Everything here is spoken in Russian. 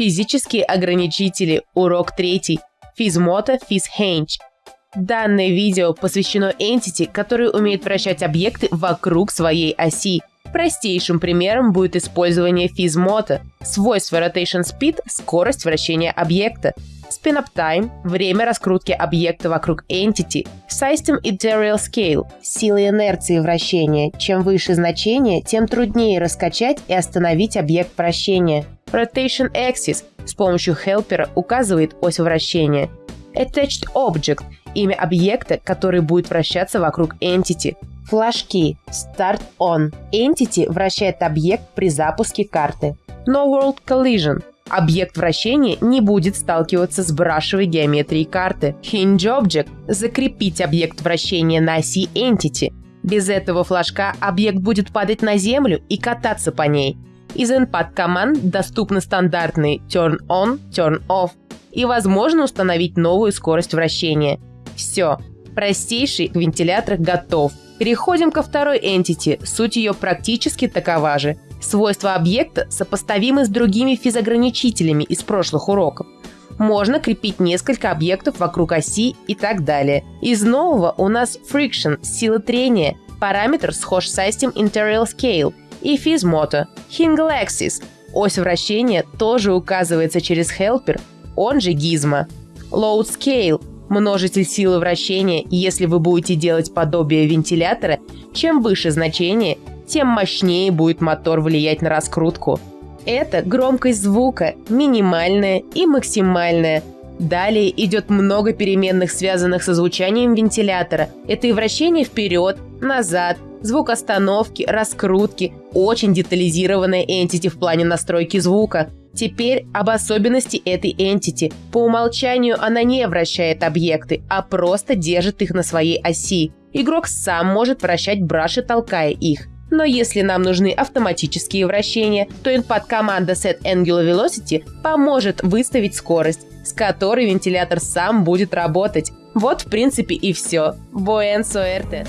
Физические ограничители. Урок третий. Физмота, физхенч. Данное видео посвящено entity, который умеет вращать объекты вокруг своей оси. Простейшим примером будет использование физмота. Свойство rotation speed – скорость вращения объекта. Spin-up time – время раскрутки объекта вокруг entity. System Interior Scale – сила инерции вращения. Чем выше значение, тем труднее раскачать и остановить объект вращения. Rotation Axis – с помощью хелпера указывает ось вращения. Attached Object – имя объекта, который будет вращаться вокруг entity. Флажки Start On. Entity вращает объект при запуске карты. No World Collision. Объект вращения не будет сталкиваться с брашевой геометрией карты. Hinge Object – закрепить объект вращения на оси Entity. Без этого флажка объект будет падать на землю и кататься по ней. Из NPAD команд доступны стандартные Turn On, Turn Off и возможно установить новую скорость вращения. Все, простейший вентилятор готов. Переходим ко второй entity, суть ее практически такова же. Свойства объекта сопоставимы с другими физограничителями из прошлых уроков. Можно крепить несколько объектов вокруг оси и так далее. Из нового у нас friction – сила трения, параметр схож с System Interior Scale и Fizmoto. Hingle Axis – ось вращения тоже указывается через helper, он же гизма. Load Scale множитель силы вращения, если вы будете делать подобие вентилятора, чем выше значение, тем мощнее будет мотор влиять на раскрутку. Это громкость звука, минимальная и максимальная. Далее идет много переменных, связанных со звучанием вентилятора. Это и вращение вперед, назад, звук остановки, раскрутки, очень детализированная entity в плане настройки звука. Теперь об особенности этой entity. По умолчанию она не вращает объекты, а просто держит их на своей оси. Игрок сам может вращать браши, толкая их. Но если нам нужны автоматические вращения, то инпад команда Set Angular Velocity поможет выставить скорость, с которой вентилятор сам будет работать. Вот в принципе и все. Буэн суэрте!